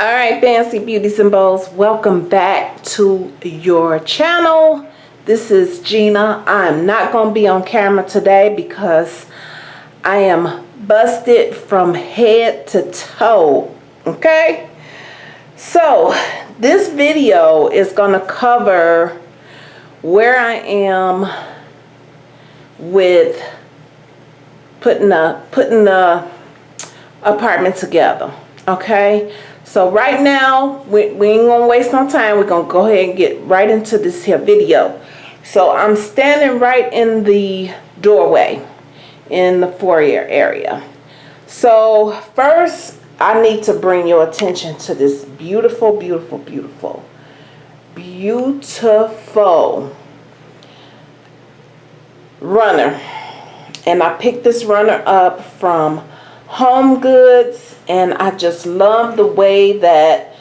All right, Fancy Beauties and Bows, welcome back to your channel. This is Gina. I'm not going to be on camera today because I am busted from head to toe, okay? So, this video is going to cover where I am with putting a putting the apartment together, okay? So right now, we, we ain't gonna waste no time. We're gonna go ahead and get right into this here video. So I'm standing right in the doorway in the foyer area. So first, I need to bring your attention to this beautiful, beautiful, beautiful, beautiful runner. And I picked this runner up from Home Goods and I just love the way that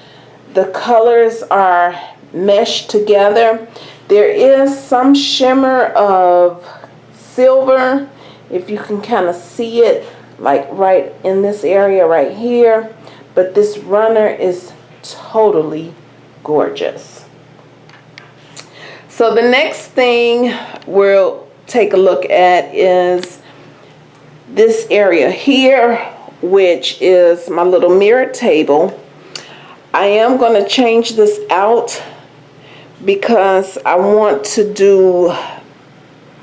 the colors are meshed together. There is some shimmer of silver, if you can kind of see it, like right in this area right here. But this runner is totally gorgeous. So the next thing we'll take a look at is this area here which is my little mirror table. I am going to change this out because I want to do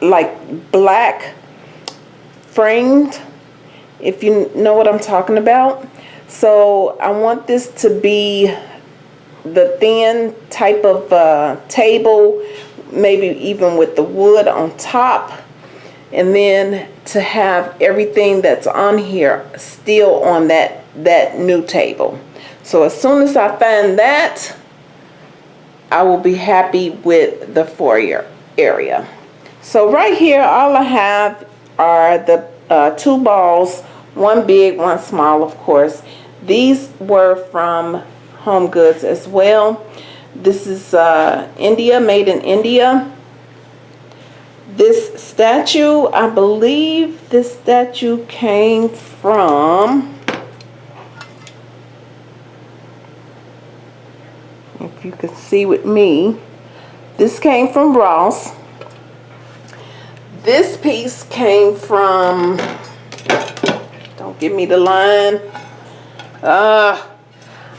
like black framed if you know what I'm talking about. So I want this to be the thin type of uh, table, maybe even with the wood on top and then to have everything that's on here still on that that new table. So as soon as I find that I will be happy with the foyer area. So right here all I have are the uh, two balls one big one small of course. These were from home goods as well. This is uh, India made in India this statue, I believe this statue came from, if you can see with me, this came from Ross. This piece came from, don't give me the line, uh,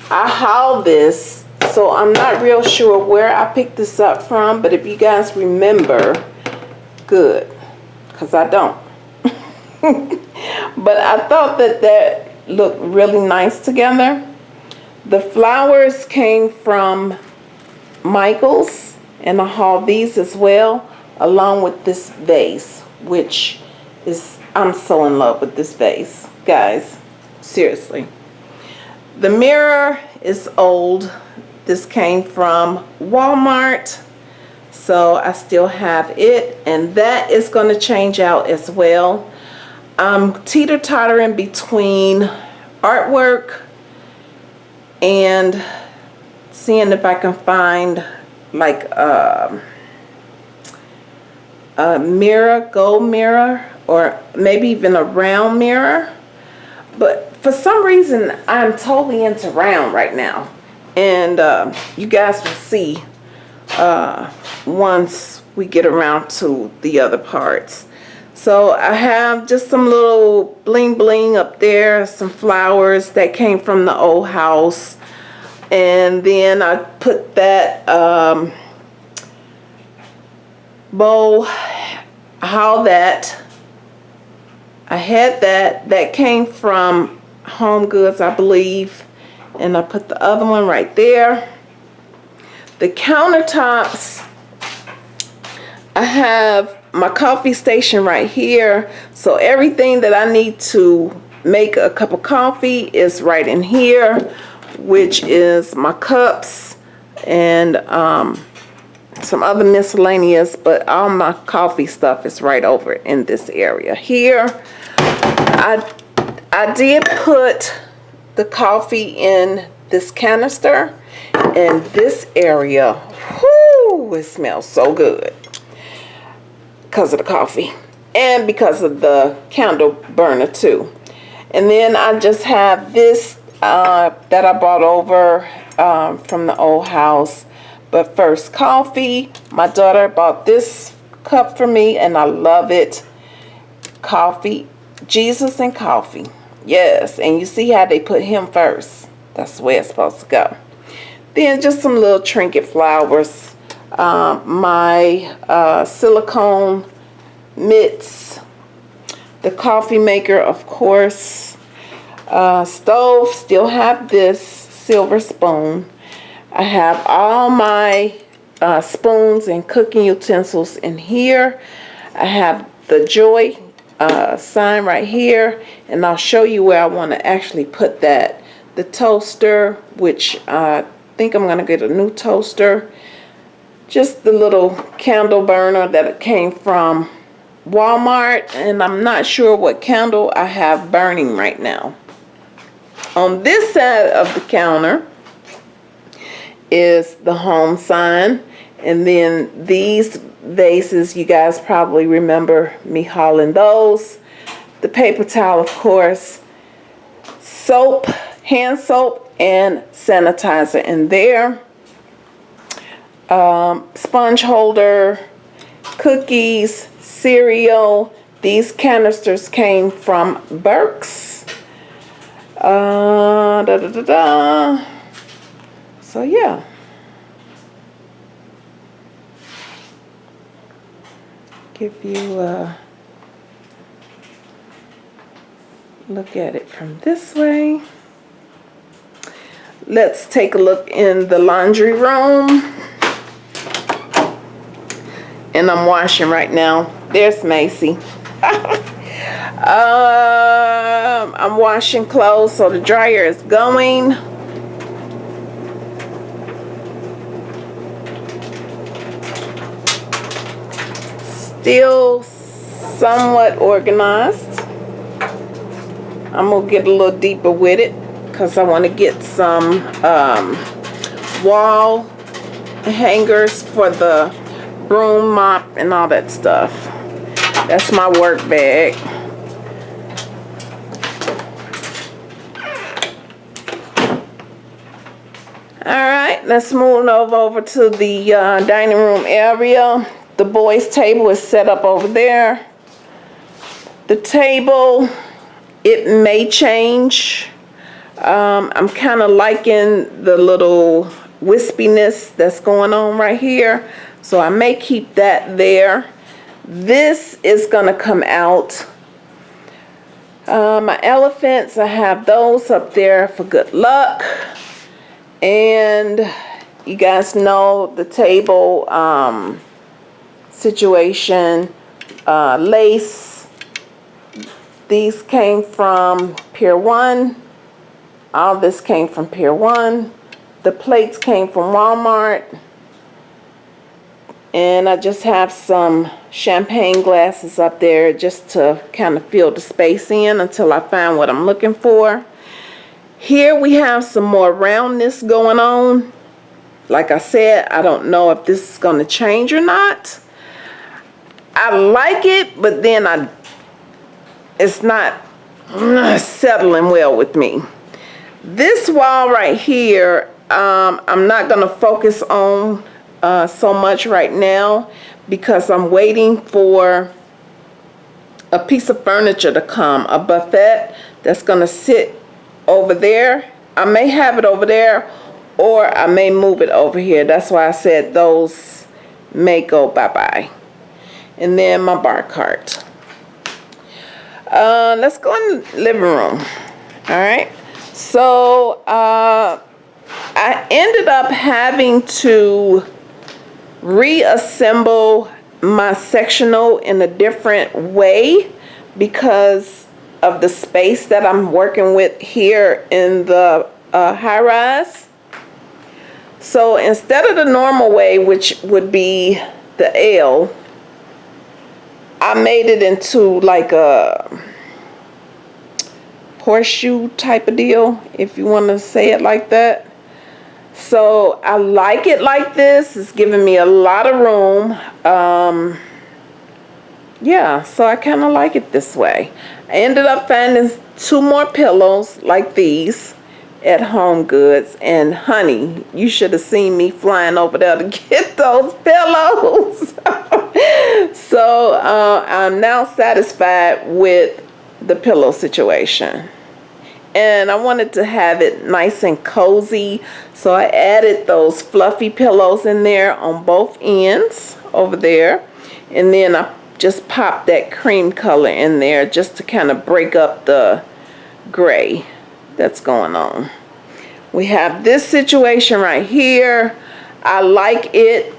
I hauled this, so I'm not real sure where I picked this up from, but if you guys remember, good because I don't. but I thought that that looked really nice together. The flowers came from Michaels and I hauled these as well along with this vase which is I'm so in love with this vase guys seriously the mirror is old this came from Walmart so I still have it and that is going to change out as well. I'm teeter-tottering between artwork and seeing if I can find like a, a mirror gold mirror or maybe even a round mirror. But for some reason I'm totally into round right now. And uh, you guys will see uh, once we get around to the other parts. So I have just some little bling bling up there, some flowers that came from the old house. And then I put that um, bow, how that, I had that, that came from Home Goods I believe. And I put the other one right there. The countertops, I have my coffee station right here. So everything that I need to make a cup of coffee is right in here, which is my cups and um, some other miscellaneous, but all my coffee stuff is right over in this area here. I, I did put the coffee in this canister and this area whoo it smells so good because of the coffee and because of the candle burner too and then I just have this uh, that I brought over um, from the old house. But first, coffee. My daughter bought this cup for me and I love it. Coffee. Jesus and coffee. Yes, and you see how they put him first. That's way it's supposed to go. Then just some little trinket flowers. Um, my uh, silicone mitts. The coffee maker, of course. Uh, stove, still have this silver spoon. I have all my uh, spoons and cooking utensils in here. I have the Joy uh, sign right here and I'll show you where I want to actually put that. The toaster, which I think I'm going to get a new toaster. Just the little candle burner that came from Walmart and I'm not sure what candle I have burning right now. On this side of the counter is the home sign and then these vases you guys probably remember me hauling those the paper towel of course soap hand soap and sanitizer in there um, sponge holder cookies cereal these canisters came from Burke's uh, da, da, da, da. so yeah give you a look at it from this way. Let's take a look in the laundry room. And I'm washing right now. There's Macy. um, I'm washing clothes so the dryer is going. still somewhat organized. I'm to get a little deeper with it because I want to get some um, wall hangers for the broom mop and all that stuff. That's my work bag. Alright, let's move over, over to the uh, dining room area. The boys table is set up over there. The table, it may change. Um, I'm kind of liking the little wispiness that's going on right here. So I may keep that there. This is going to come out. Uh, my elephants, I have those up there for good luck. And you guys know the table, um, situation. Uh, lace. These came from Pier 1. All this came from Pier 1. The plates came from Walmart. And I just have some champagne glasses up there just to kind of fill the space in until I find what I'm looking for. Here we have some more roundness going on. Like I said, I don't know if this is going to change or not. I like it, but then I, it's not settling well with me. This wall right here, um, I'm not going to focus on uh, so much right now because I'm waiting for a piece of furniture to come, a buffet that's going to sit over there. I may have it over there or I may move it over here. That's why I said those may go bye-bye and then my bar cart. Uh, let's go in the living room. All right. So uh, I ended up having to reassemble my sectional in a different way because of the space that I'm working with here in the uh, high rise. So instead of the normal way, which would be the L, I made it into like a horseshoe type of deal, if you want to say it like that. So I like it like this. It's giving me a lot of room. Um, yeah, so I kind of like it this way. I ended up finding two more pillows like these. at Home Goods. And honey, you should have seen me flying over there to get those pillows. so uh, I'm now satisfied with the pillow situation. And I wanted to have it nice and cozy. So I added those fluffy pillows in there on both ends over there. And then I just popped that cream color in there just to kind of break up the gray that's going on. We have this situation right here. I like it.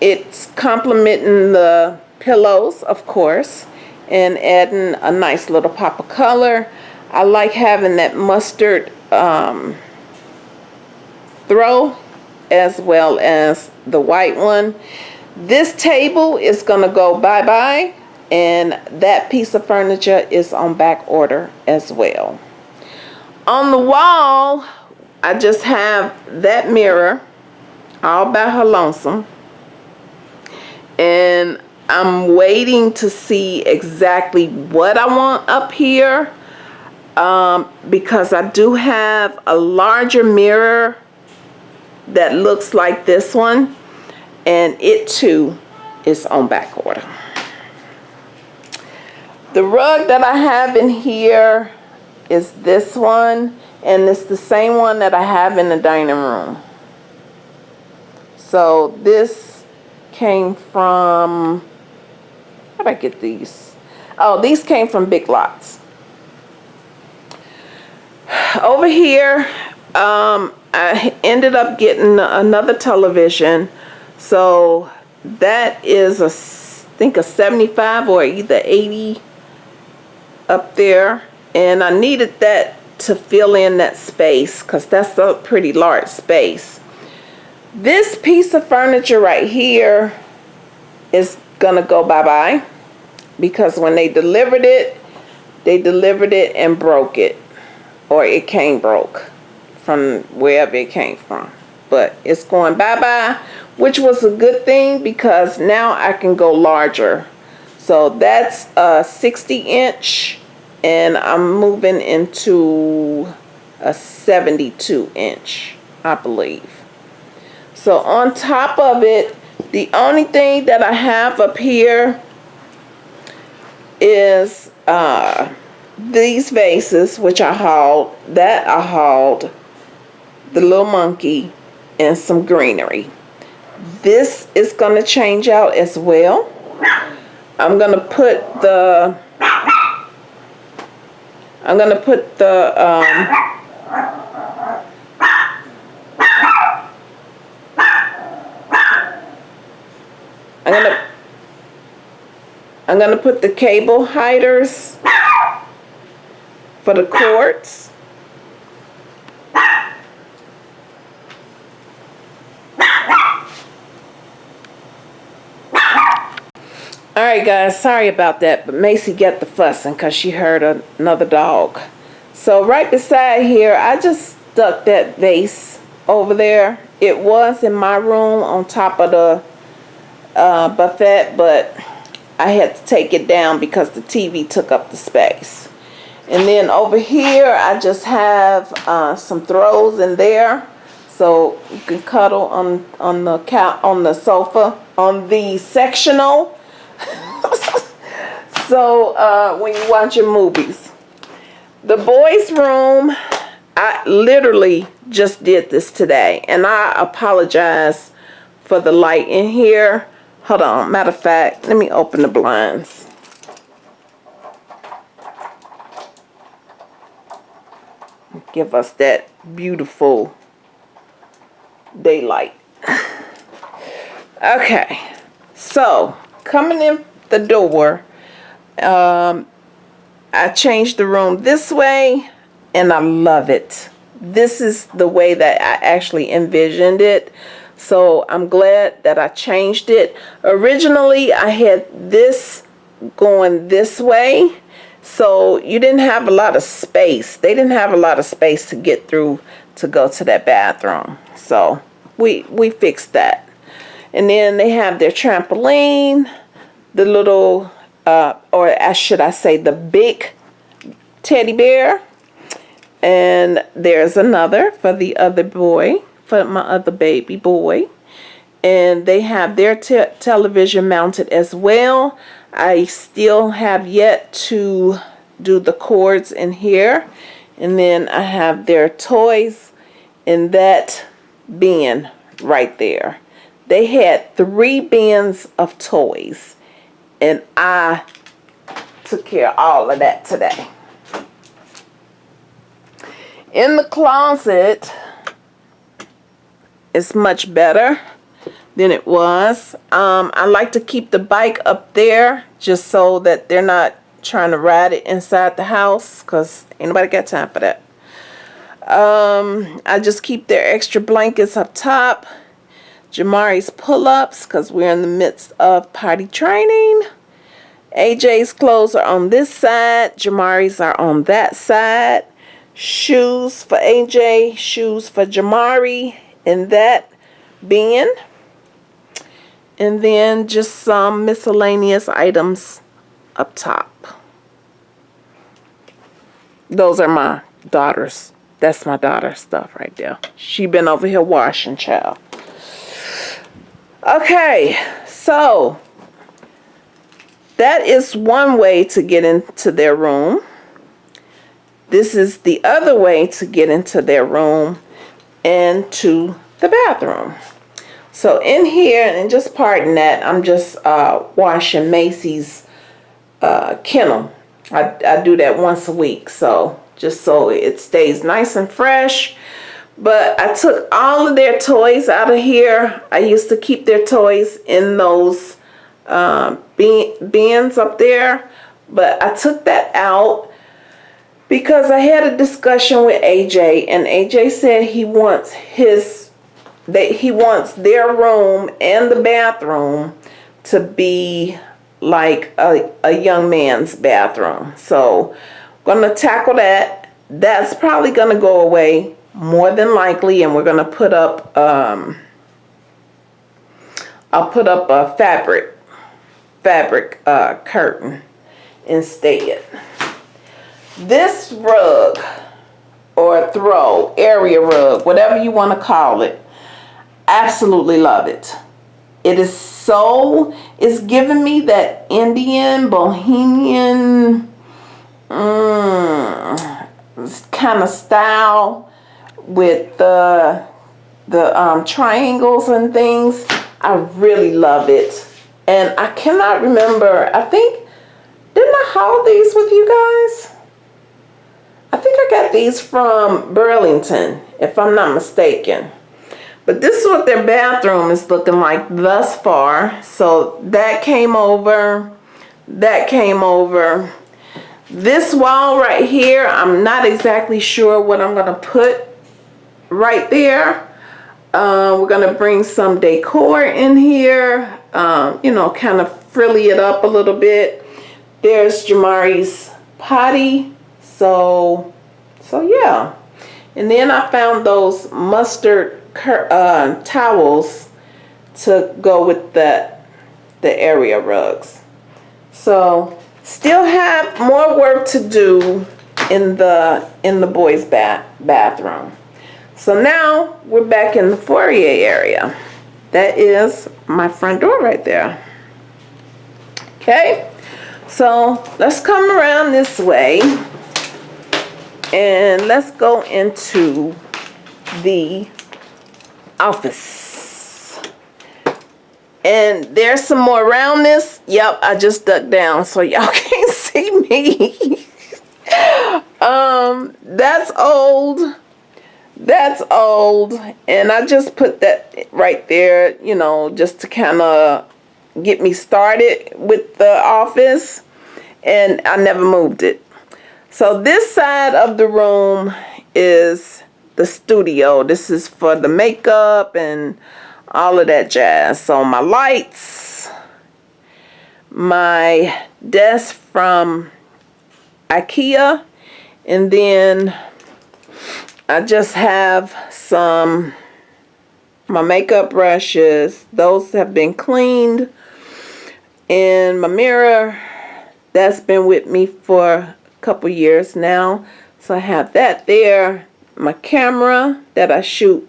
It's complementing the pillows, of course, and adding a nice little pop of color. I like having that mustard um, throw as well as the white one. This table is going to go bye-bye and that piece of furniture is on back order as well. On the wall, I just have that mirror all by her lonesome. And I'm waiting to see exactly what I want up here um, because I do have a larger mirror that looks like this one and it too is on back order. The rug that I have in here is this one and it's the same one that I have in the dining room. So this came from, how did I get these? Oh, these came from Big Lots. Over here, um, I ended up getting another television. So that is a, I think a 75 or either 80 up there. And I needed that to fill in that space because that's a pretty large space. This piece of furniture right here is gonna go bye-bye because when they delivered it, they delivered it and broke it or it came broke from wherever it came from. But it's going bye-bye, which was a good thing because now I can go larger. So that's a 60 inch and I'm moving into a 72 inch I believe so on top of it the only thing that I have up here is uh, these vases which I hauled that I hauled the little monkey and some greenery. This is going to change out as well. I'm going to put the I'm going to put the um, I'm going to I'm going to put the cable hiders for the cords. All right, guys, sorry about that, but Macy got the fussing because she heard another dog. So right beside here, I just stuck that vase over there. It was in my room on top of the uh, buffet, but I had to take it down because the TV took up the space. And then over here, I just have uh, some throws in there, so you can cuddle on on the couch on the sofa on the sectional so uh, when you watch your movies. The boys room, I literally just did this today. And I apologize for the light in here. Hold on. Matter of fact, let me open the blinds. Give us that beautiful daylight. okay. So, coming in the door, um, I changed the room this way and I love it. This is the way that I actually envisioned it. So I'm glad that I changed it. Originally, I had this going this way. So you didn't have a lot of space. They didn't have a lot of space to get through to go to that bathroom. So we, we fixed that. And then they have their trampoline the little, uh, or as should I say the big teddy bear. And there's another for the other boy, for my other baby boy. And they have their te television mounted as well. I still have yet to do the cords in here. And then I have their toys in that bin right there. They had three bins of toys. And I took care of all of that today. In the closet, it's much better than it was. Um, I like to keep the bike up there just so that they're not trying to ride it inside the house because ain't nobody got time for that. Um, I just keep their extra blankets up top. Jamari's pull-ups because we're in the midst of potty training. AJ's clothes are on this side. Jamari's are on that side. Shoes for AJ. Shoes for Jamari in that bin. And then just some miscellaneous items up top. Those are my daughters. That's my daughter's stuff right there. She been over here washing, child. Okay, so that is one way to get into their room. This is the other way to get into their room and to the bathroom. So in here, and just pardon that, I'm just uh, washing Macy's uh, kennel. I, I do that once a week, so just so it stays nice and fresh. But I took all of their toys out of here. I used to keep their toys in those um, bins up there. But I took that out because I had a discussion with AJ. And AJ said he wants his, that he wants their room and the bathroom to be like a, a young man's bathroom. So to tackle that. That's probably going to go away more than likely and we're going to put up um, I'll put up a fabric fabric uh, curtain instead this rug or throw area rug whatever you want to call it absolutely love it it is so it's giving me that Indian bohemian mm, kind of style with the the um, triangles and things. I really love it. And I cannot remember, I think, didn't I haul these with you guys? I think I got these from Burlington, if I'm not mistaken. But this is what their bathroom is looking like thus far. So that came over, that came over. This wall right here, I'm not exactly sure what I'm gonna put right there. Uh, we're going to bring some decor in here, um, you know, kind of frilly it up a little bit. There's Jamari's potty. So, so yeah. And then I found those mustard uh, towels to go with the, the area rugs. So, still have more work to do in the in the boys' bath bathroom. So now we're back in the foyer area. That is my front door right there. Okay, so let's come around this way and let's go into the office. And there's some more around this. Yep, I just ducked down so y'all can't see me. um, that's old that's old and I just put that right there you know just to kind of get me started with the office and I never moved it so this side of the room is the studio. This is for the makeup and all of that jazz. So my lights my desk from Ikea and then I just have some my makeup brushes. Those have been cleaned. And my mirror that's been with me for a couple years now. So I have that there. My camera that I shoot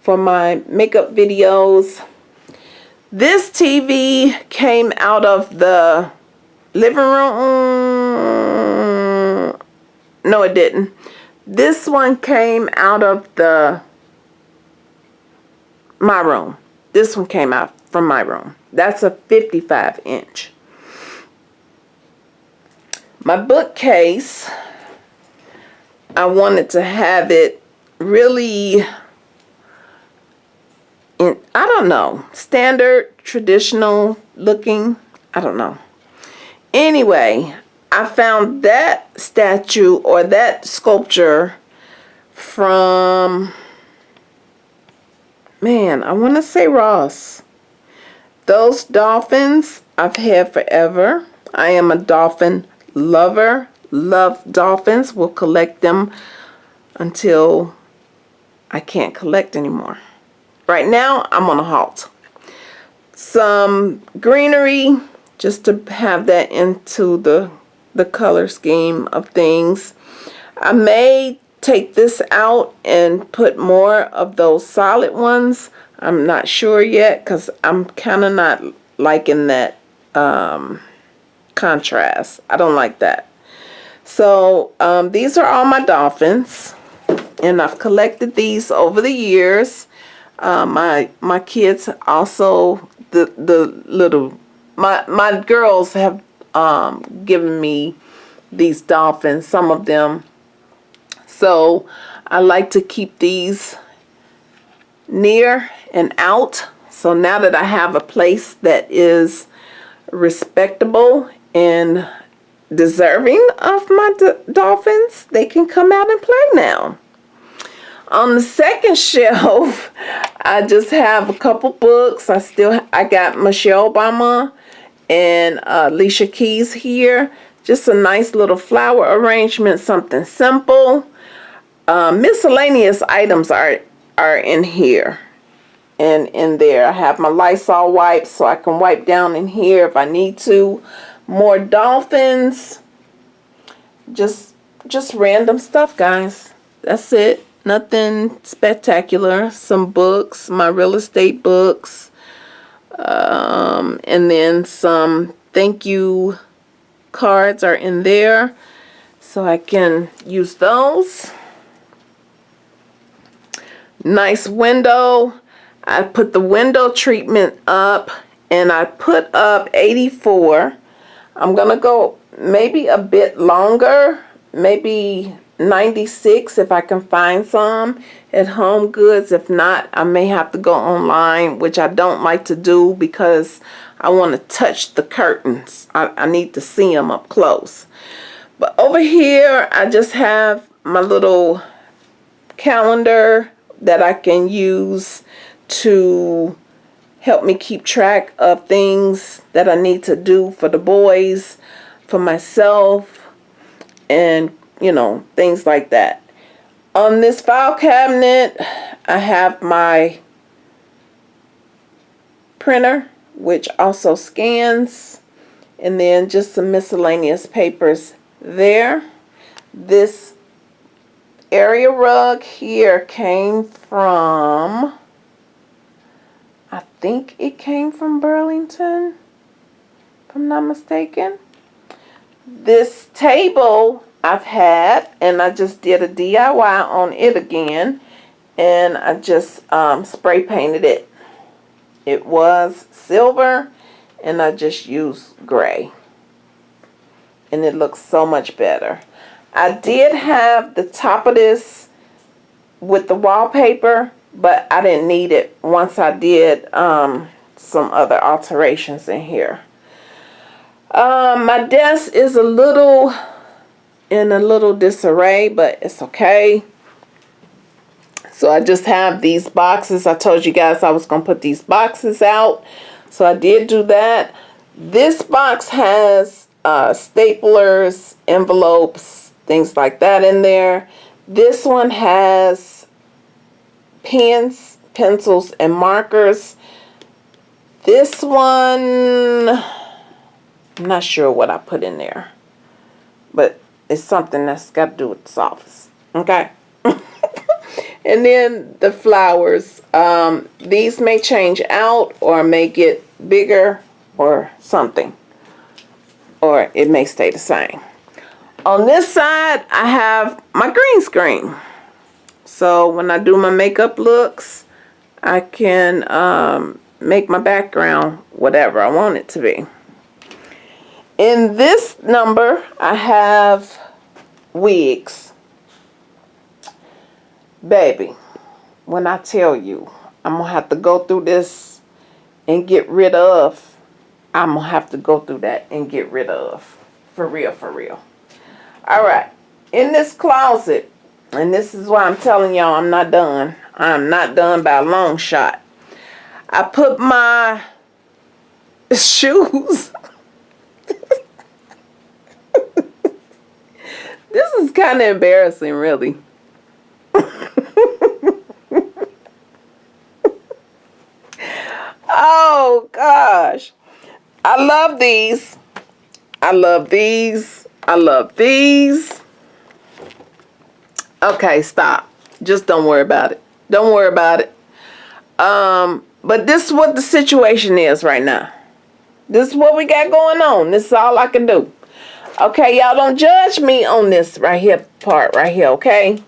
for my makeup videos. This TV came out of the living room. No, it didn't. This one came out of the my room. This one came out from my room. That's a 55 inch. My bookcase, I wanted to have it really, I don't know, standard, traditional looking. I don't know. Anyway, I found that statue or that sculpture from, man, I want to say Ross. Those dolphins I've had forever. I am a dolphin lover. Love dolphins. Will collect them until I can't collect anymore. Right now, I'm on a halt. Some greenery just to have that into the the color scheme of things. I may take this out and put more of those solid ones. I'm not sure yet because I'm kind of not liking that um, contrast. I don't like that. So um, these are all my dolphins and I've collected these over the years. Uh, my my kids also the the little my my girls have um, given me these dolphins, some of them. So I like to keep these near and out. So now that I have a place that is respectable and deserving of my dolphins, they can come out and play now. On the second shelf, I just have a couple books. I still I got Michelle Obama and uh, Alicia Keys here. Just a nice little flower arrangement, something simple. Uh, miscellaneous items are, are in here and in there. I have my Lysol wipes so I can wipe down in here if I need to. More dolphins. Just, just random stuff, guys. That's it. Nothing spectacular. Some books, my real estate books um, and then some thank you cards are in there so I can use those nice window I put the window treatment up and I put up 84 I'm gonna go maybe a bit longer maybe 96 if I can find some at Home Goods. If not, I may have to go online, which I don't like to do because I want to touch the curtains. I, I need to see them up close. But over here, I just have my little calendar that I can use to help me keep track of things that I need to do for the boys, for myself, and you know, things like that. On this file cabinet, I have my printer, which also scans, and then just some miscellaneous papers there. This area rug here came from, I think it came from Burlington, if I'm not mistaken. This table I've had and I just did a DIY on it again and I just um, spray painted it. It was silver and I just used gray and it looks so much better. I did have the top of this with the wallpaper but I didn't need it once I did um, some other alterations in here. Um, my desk is a little in a little disarray, but it's okay. So I just have these boxes. I told you guys I was going to put these boxes out. So I did do that. This box has uh, staplers, envelopes, things like that in there. This one has pens, pencils, and markers. This one, I'm not sure what I put in there. But it's something that's got to do with this office. Okay. and then the flowers. Um, these may change out or may get bigger or something. Or it may stay the same. On this side, I have my green screen. So when I do my makeup looks, I can um, make my background whatever I want it to be. In this number, I have wigs. Baby, when I tell you, I'm going to have to go through this and get rid of, I'm going to have to go through that and get rid of. For real, for real. All right. In this closet, and this is why I'm telling y'all I'm not done. I'm not done by a long shot. I put my shoes. this is kind of embarrassing, really. oh, gosh. I love these. I love these. I love these. Okay, stop. Just don't worry about it. Don't worry about it. Um, but this is what the situation is right now. This is what we got going on. This is all I can do. Okay, y'all don't judge me on this right here part right here, okay?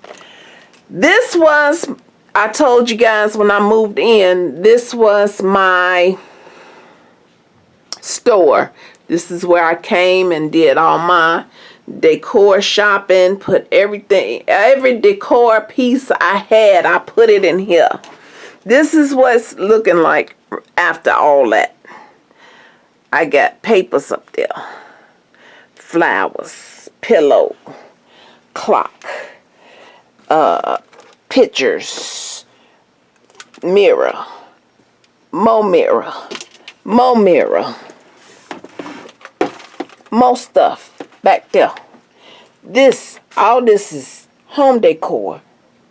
This was, I told you guys when I moved in, this was my store. This is where I came and did all my decor shopping, put everything, every decor piece I had, I put it in here. This is what's looking like after all that. I got papers up there, flowers, pillow, clock, uh, pictures, mirror, more mirror, more mirror, more stuff back there. This, all this is home decor.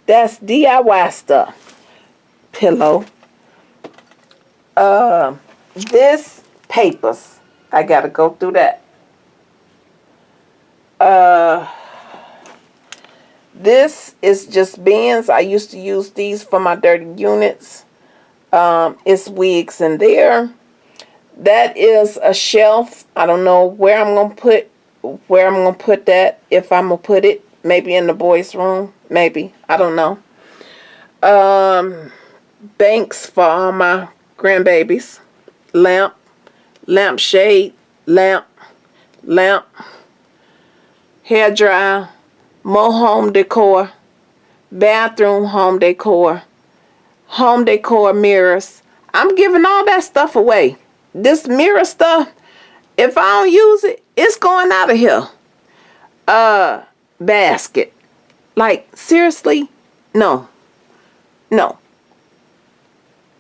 That's DIY stuff. Pillow. Uh, this papers. I gotta go through that. Uh, this is just bins. I used to use these for my dirty units. Um, it's wigs in there. That is a shelf. I don't know where I'm going to put where I'm going to put that, if I'm going to put it, maybe in the boys' room, maybe, I don't know. Um, banks for all my grandbabies, lamp, lamp shade, lamp, lamp, hair dryer, more home decor, bathroom home decor, home decor mirrors. I'm giving all that stuff away. This mirror stuff, if I don't use it, it's going out of here. Uh, basket. Like, seriously? No. No.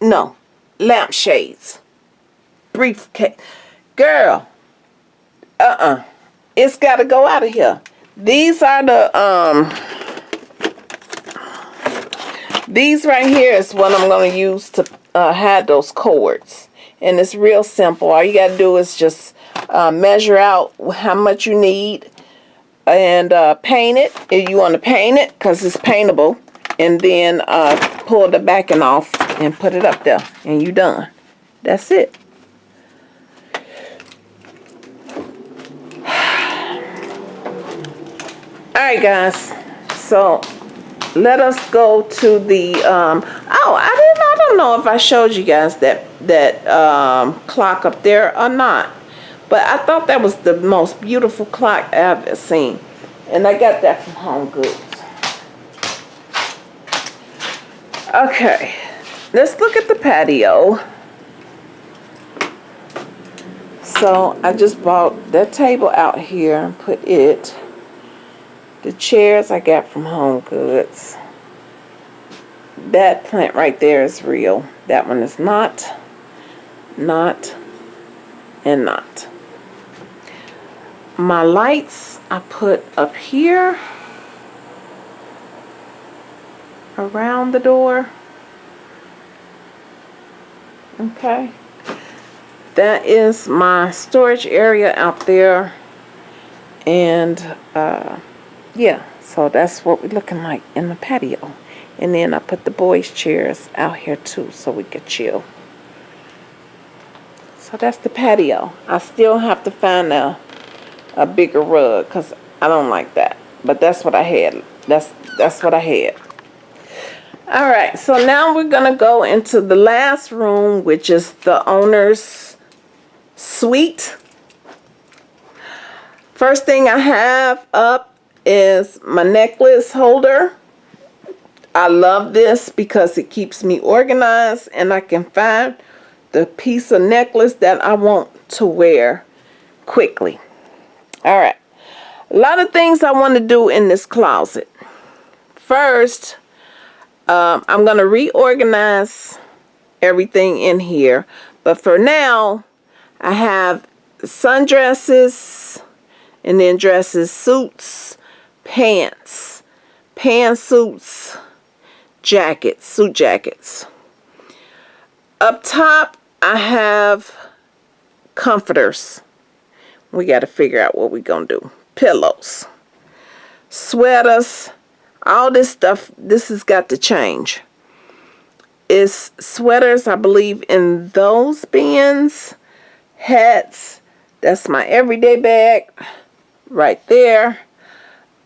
No. Lampshades. Briefcase. Girl. Uh-uh. It's got to go out of here. These are the, um, these right here is what I'm going to use to uh, have those cords. And it's real simple. All you got to do is just uh, measure out how much you need and uh, paint it. If you want to paint it because it's paintable and then uh, pull the backing off and put it up there and you done. That's it. Alright guys. So let us go to the um, oh I didn't don't know if I showed you guys that that um, clock up there or not but I thought that was the most beautiful clock I've ever seen. And I got that from Home Goods. Okay, let's look at the patio. So I just bought that table out here and put it. The chairs I got from Home Goods. That plant right there is real. That one is not, not, and not my lights I put up here around the door okay that is my storage area out there And uh, yeah, so that's what we're looking like in the patio. And then I put the boys' chairs out here too so we could chill. So that's the patio. I still have to find a, a bigger rug because I don't like that. But that's what I had. That's that's what I had. All right, so now we're gonna go into the last room, which is the owner's suite. First thing I have up is my necklace holder. I love this because it keeps me organized and I can find the piece of necklace that I want to wear quickly. All right. A lot of things I want to do in this closet. First, um, I'm going to reorganize everything in here. But for now, I have sundresses and then dresses, suits, pants, pantsuits, jackets, suit jackets. Up top, I have comforters. We got to figure out what we're going to do. Pillows, sweaters, all this stuff, this has got to change. It's sweaters, I believe, in those bins. Hats, that's my everyday bag right there.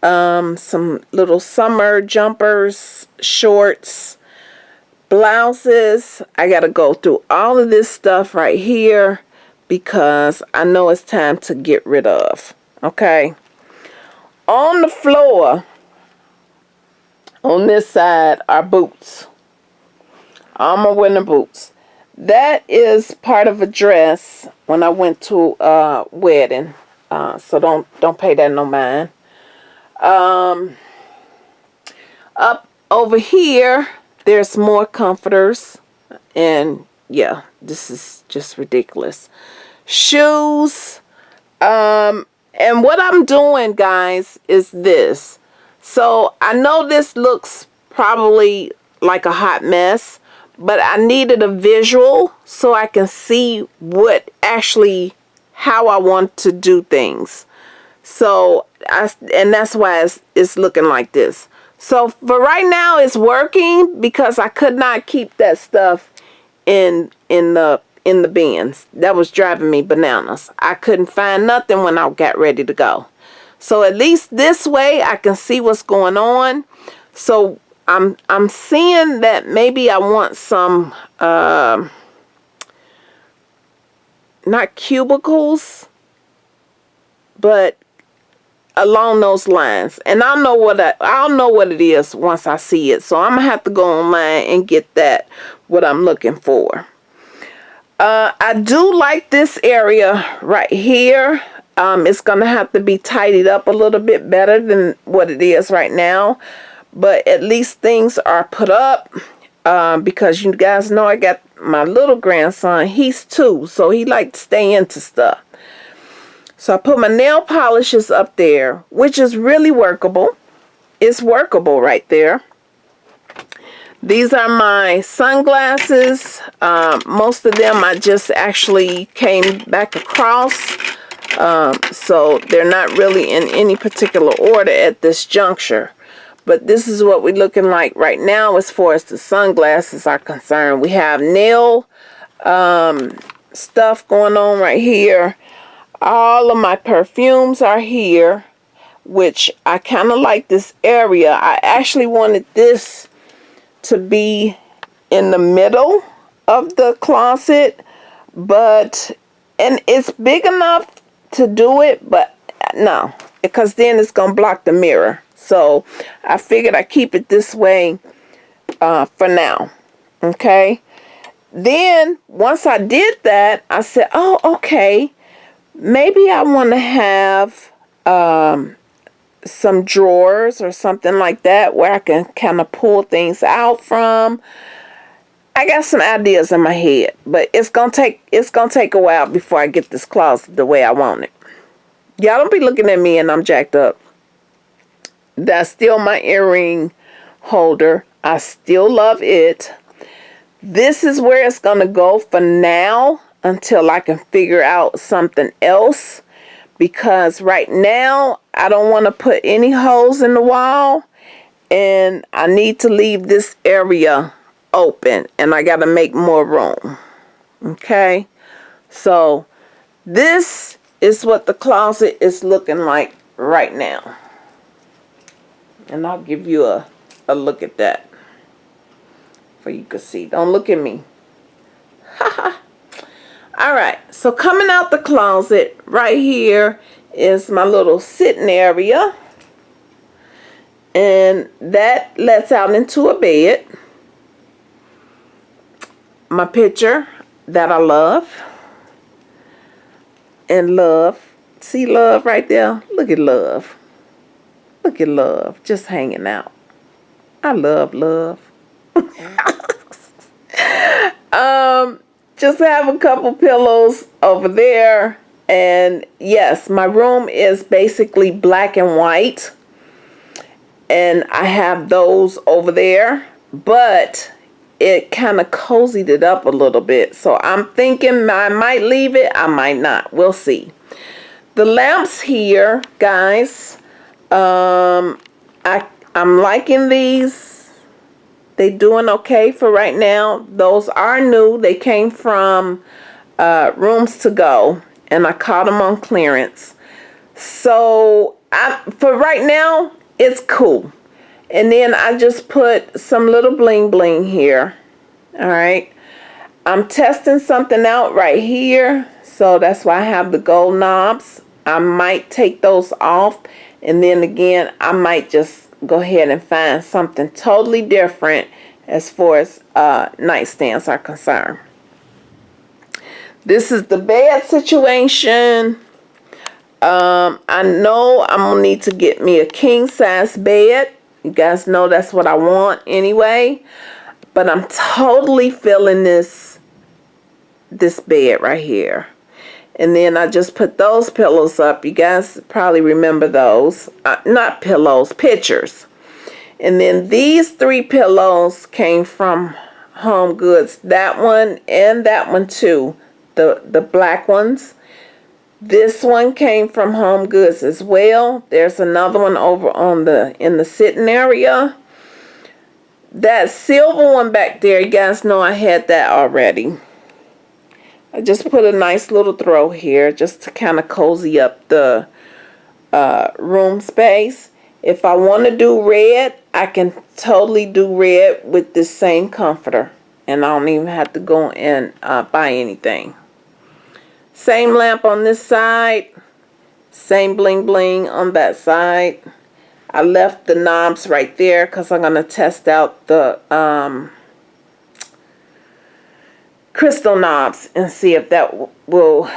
Um, some little summer jumpers, shorts, blouses. I got to go through all of this stuff right here because I know it's time to get rid of. Okay. On the floor, on this side are boots. All my winter boots. That is part of a dress when I went to a wedding. Uh, so don't don't pay that no mind. Um, up over here, there's more comforters. And yeah, this is just ridiculous. Shoes. Um, and what I'm doing, guys, is this. So I know this looks probably like a hot mess, but I needed a visual so I can see what actually how I want to do things. So I and that's why it's, it's looking like this. So for right now it's working because I could not keep that stuff in in the in the bins. That was driving me bananas. I couldn't find nothing when I got ready to go. So at least this way I can see what's going on. So I'm I'm seeing that maybe I want some uh, not cubicles, but along those lines. And I'll know what I, I'll know what it is once I see it. So I'm gonna have to go online and get that what I'm looking for. Uh, I do like this area right here. Um, it's to have to be tidied up a little bit better than what it is right now. But at least things are put up um, because you guys know I got my little grandson. He's two, so he likes to stay into stuff. So I put my nail polishes up there, which is really workable. It's workable right there. These are my sunglasses. Um, most of them I just actually came back across. Um, so they're not really in any particular order at this juncture. But this is what we're looking like right now as far as the sunglasses are concerned. We have nail um, stuff going on right here. All of my perfumes are here, which I kind of like this area. I actually wanted this to be in the middle of the closet but and it's big enough to do it but no because then it's gonna block the mirror. So I figured I keep it this way uh, for now okay? Then once I did that I said oh okay maybe I want to have um, some drawers or something like that where I can kind of pull things out from. I got some ideas in my head, but it's gonna take it's gonna take a while before I get this closet the way I want it. Y'all don't be looking at me and I'm jacked up. That's still my earring holder. I still love it. This is where it's gonna go for now until I can figure out something else because right now I don't want to put any holes in the wall and I need to leave this area open and I got to make more room. Okay. So this is what the closet is looking like right now. And I'll give you a, a look at that. For you can see. Don't look at me. Alright, so coming out the closet right here is my little sitting area. And that lets out into a bed. My picture that I love. And love. See love right there? Look at love. Look at love just hanging out. I love love. um, just have a couple pillows over there. And yes, my room is basically black and white. And I have those over there. But it kind of cozied it up a little bit. So I'm thinking I might leave it. I might not. We'll see. The lamps here, guys, um, I, I'm liking these. They doing okay for right now. Those are new. They came from uh, Rooms to Go, and I caught them on clearance. So I, for right now, it's cool. And then I just put some little bling bling here. All right. I'm testing something out right here. So that's why I have the gold knobs. I might take those off and then again, I might just go ahead and find something totally different as far as uh, nightstands are concerned. This is the bed situation. Um, I know I'm going to need to get me a king size bed. You guys know that's what I want anyway. But I'm totally feeling this, this bed right here. And then I just put those pillows up. You guys probably remember those. Uh, not pillows, pictures. And then these three pillows came from Home Goods. That one and that one too. The, the black ones. This one came from Home Goods as well. There's another one over on the in the sitting area. That silver one back there, you guys know I had that already. I just put a nice little throw here just to kind of cozy up the uh, room space. If I want to do red, I can totally do red with this same comforter. And I don't even have to go and uh, buy anything. Same lamp on this side. Same bling bling on that side. I left the knobs right there because I'm going to test out the um, crystal knobs and see if that will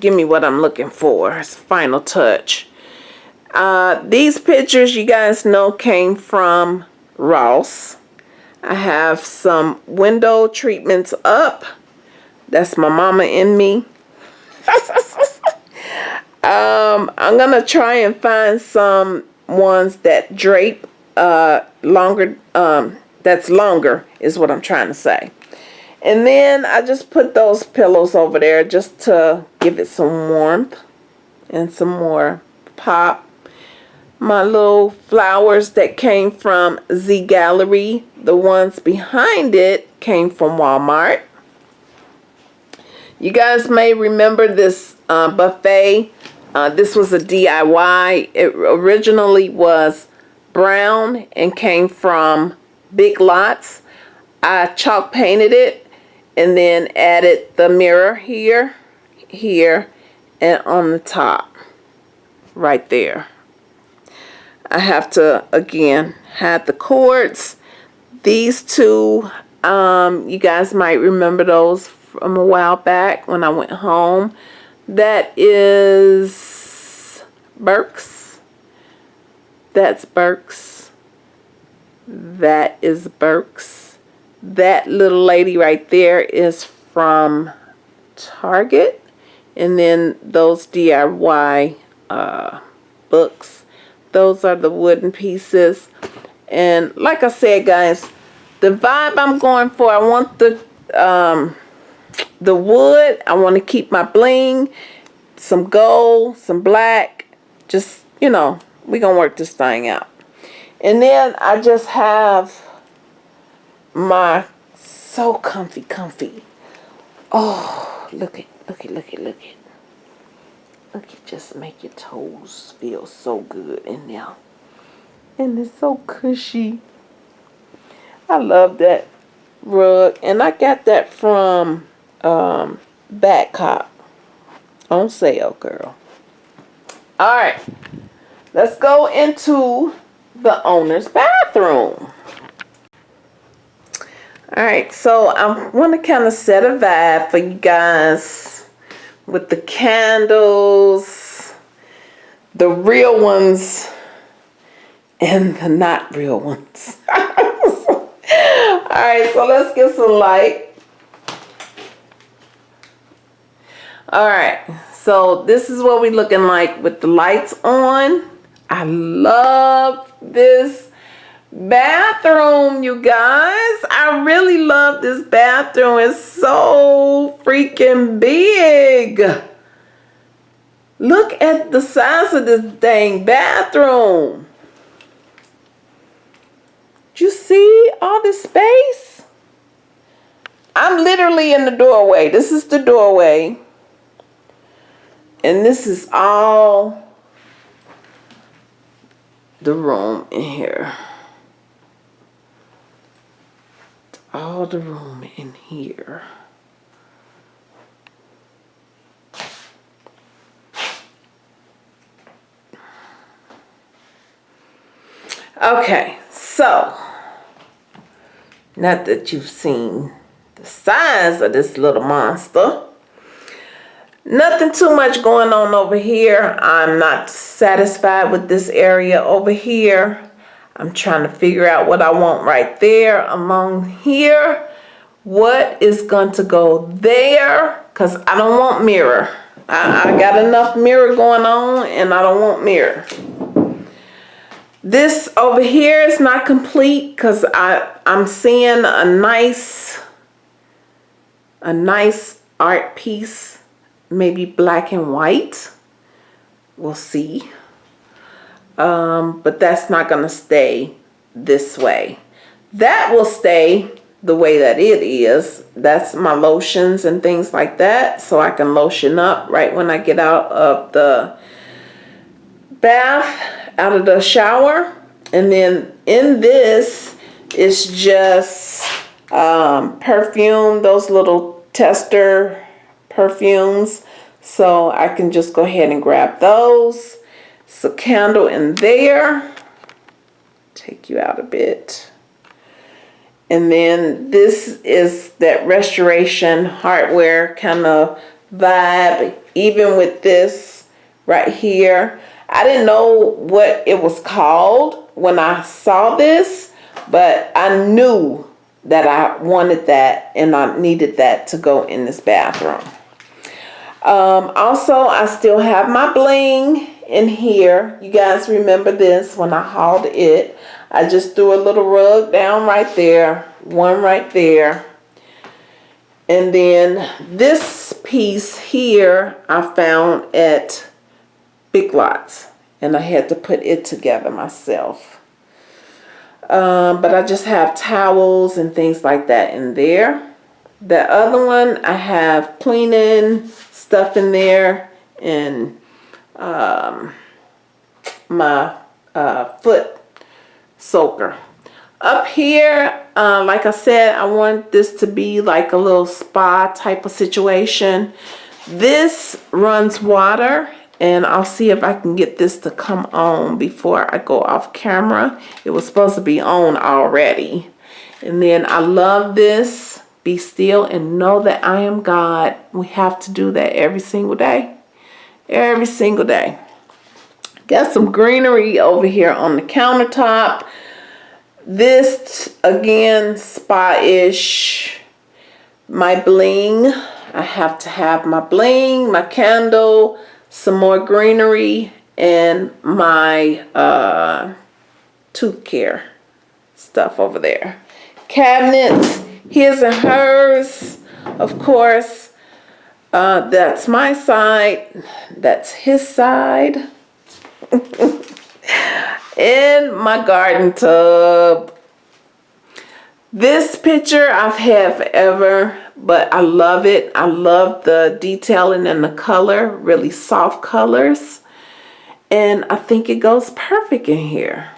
give me what I'm looking for as final touch. Uh, these pictures you guys know came from Ross. I have some window treatments up. That's my mama and me. um, I'm going to try and find some ones that drape uh, longer, um, that's longer is what I'm trying to say. And then I just put those pillows over there just to give it some warmth and some more pop. My little flowers that came from Z Gallerie, the ones behind it came from Walmart. You guys may remember this uh, buffet. Uh, this was a DIY. It originally was brown and came from Big Lots. I chalk painted it and then added the mirror here, here, and on the top, right there. I have to, again, have the cords. These two, um, you guys might remember those from a while back when I went home. That is Burks. That's Burks. That is Burks that little lady right there is from Target. And then those DIY uh, books, those are the wooden pieces. And like I said, guys, the vibe I'm going for, I want the um, the wood. I want to keep my bling. some gold, some black. Just, you know, we to work this thing out. And then I just have my so comfy, comfy. Oh, look at, look at, look at, look at. Look at, just make your toes feel so good in there. And it's so cushy. I love that rug. And I got that from um, Badcock on sale, girl. All right, let's go into the owner's bathroom. All right, so I want to kind of set a vibe for you guys with the candles, the real ones, and the not real ones. All right, so let's get some light. All right, so this is what we looking like with the lights on. I love this bathroom, you guys. I really love this bathroom. It's so freaking big. Look at the size of this dang bathroom. Do you see all this space? I'm literally in the doorway. This is the doorway. And this is all the room in here. All the room in here. Okay, so not that you've seen the size of this little monster. Nothing too much going on over here. I'm not satisfied with this area over here. I'm trying to figure out what I want right there along here. What is going to go there? Because I don't want mirror. I, I got enough mirror going on and I don't want mirror. This over here is not complete because I'm seeing a nice, a nice art piece maybe black and white. We'll see. Um, but that's not going to stay this way. That will stay the way that it is. That's my lotions and things like that. So I can lotion up right when I get out of the bath, out of the shower. And then in this it's just um, perfume, those little tester perfumes. So I can just go ahead and grab those. It's a candle in there. Take you out a bit. And then this is that restoration hardware kind of vibe. Even with this right here. I didn't know what it was called when I saw this. But I knew that I wanted that and I needed that to go in this bathroom. Um, also, I still have my bling in here. You guys remember this when I hauled it. I just threw a little rug down right there. One right there. And then this piece here I found at Big Lots. And I had to put it together myself. Um, but I just have towels and things like that in there. The other one I have cleaning stuff in there and um, my uh, foot soaker. Up here, uh, like I said, I want this to be like a little spa type of situation. This runs water and I'll see if I can get this to come on before I go off camera. It was supposed to be on already. And then I love this be still and know that I am God. We have to do that every single day. Every single day. Got some greenery over here on the countertop. This, again, spa-ish. My bling. I have to have my bling, my candle, some more greenery, and my uh, tooth care stuff over there. Cabinets his and hers, of course. Uh, that's my side. That's his side. In my garden tub. This picture I've had forever, but I love it. I love the detailing and the color, really soft colors. And I think it goes perfect in here.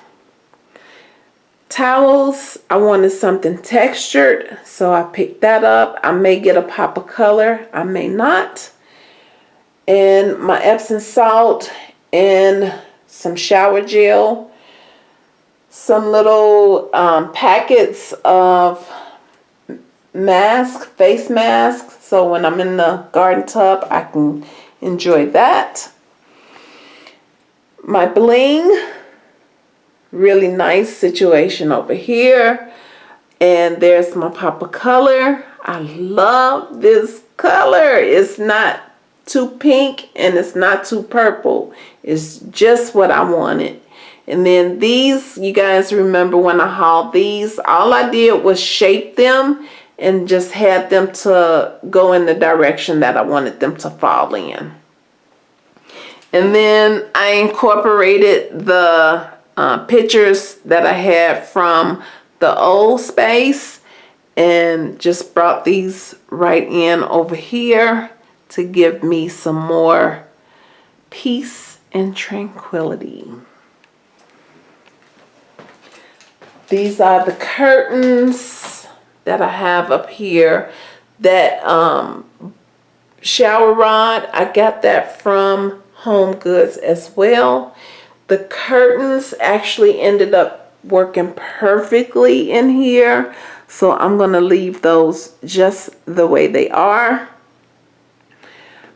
Towels, I wanted something textured, so I picked that up. I may get a pop of color, I may not. And my Epsom salt and some shower gel some little um, packets of mask, face masks. So when I'm in the garden tub, I can enjoy that. My bling, really nice situation over here. And there's my of color. I love this color. It's not too pink and it's not too purple. It's just what I wanted. And then these, you guys remember when I hauled these, all I did was shape them and just had them to go in the direction that I wanted them to fall in. And then I incorporated the uh, pictures that I had from the old space and just brought these right in over here to give me some more peace and tranquility. These are the curtains that I have up here. That um, shower rod, I got that from Home Goods as well. The curtains actually ended up working perfectly in here. So I'm going to leave those just the way they are.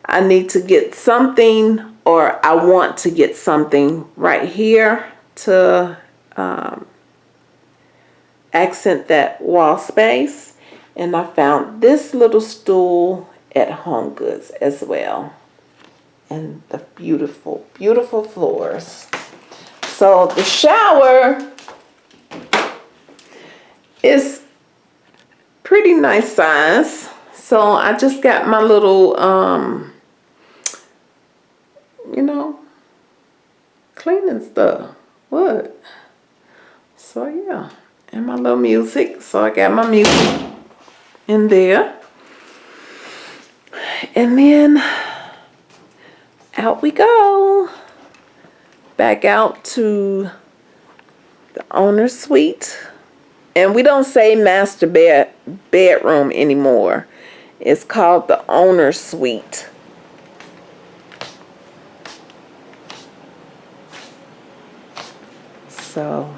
I need to get something or I want to get something right here to um, accent that wall space. And I found this little stool at Home Goods as well. And the beautiful, beautiful floors. So the shower is pretty nice size. So I just got my little, um, you know, cleaning stuff. What? So yeah and my little music. So I got my music in there. And then out we go. Back out to the owner's suite. And we don't say master bed bedroom anymore. It's called the owner's suite. So,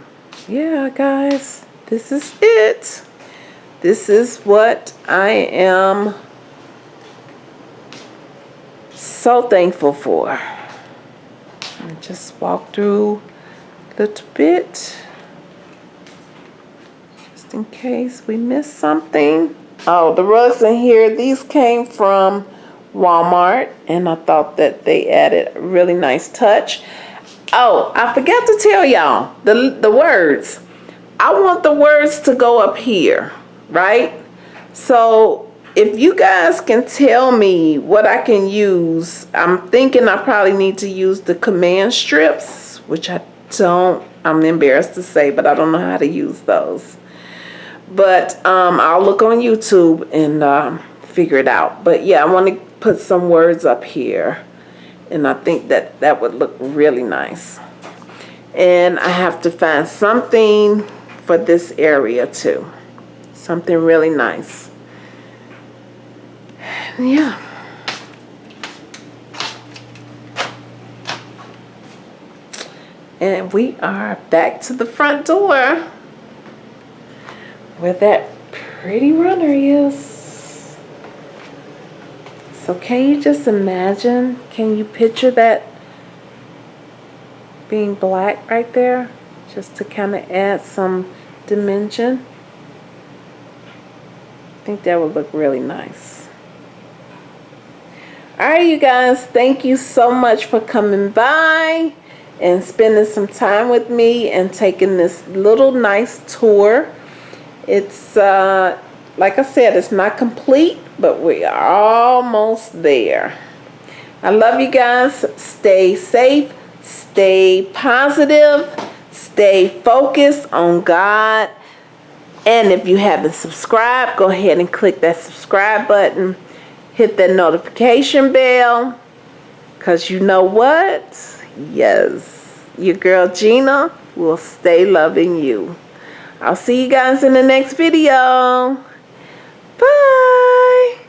yeah, guys this is it. This is what I am so thankful for. And just walk through a little bit just in case we miss something. Oh, the rugs in here, these came from Walmart and I thought that they added a really nice touch. Oh, I forgot to tell y'all the, the words. I want the words to go up here, right? So if you guys can tell me what I can use, I'm thinking I probably need to use the command strips, which I don't, I'm embarrassed to say, but I don't know how to use those. But um, I'll look on YouTube and um, figure it out. But yeah, I want to put some words up here. And I think that that would look really nice. And I have to find something for this area too. Something really nice. Yeah. And we are back to the front door where that pretty runner is. So can you just imagine, can you picture that being black right there? just to kind of add some dimension. I think that would look really nice. Alright you guys, thank you so much for coming by and spending some time with me and taking this little nice tour. It's uh, like I said, it's not complete, but we are almost there. I love you guys. Stay safe, stay positive, stay focused on God. And if you haven't subscribed, go ahead and click that subscribe button hit that notification bell because you know what? Yes, your girl Gina will stay loving you. I'll see you guys in the next video. Bye.